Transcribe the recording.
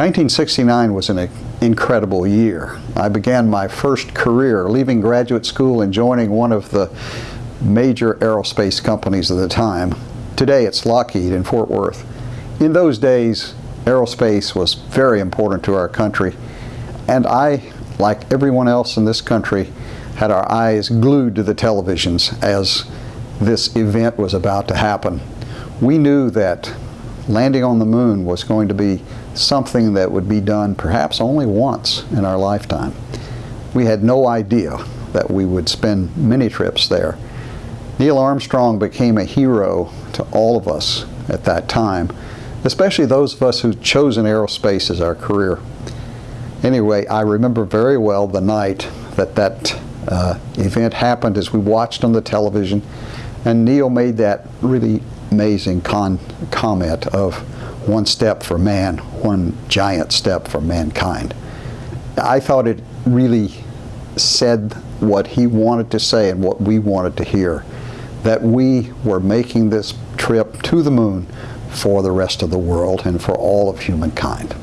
1969 was an incredible year. I began my first career leaving graduate school and joining one of the major aerospace companies of the time. Today it's Lockheed in Fort Worth. In those days, aerospace was very important to our country and I, like everyone else in this country, had our eyes glued to the televisions as this event was about to happen. We knew that landing on the moon was going to be something that would be done perhaps only once in our lifetime. We had no idea that we would spend many trips there. Neil Armstrong became a hero to all of us at that time, especially those of us who'd chosen aerospace as our career. Anyway, I remember very well the night that that uh, event happened as we watched on the television and Neil made that really amazing comment of one step for man, one giant step for mankind. I thought it really said what he wanted to say and what we wanted to hear, that we were making this trip to the moon for the rest of the world and for all of humankind.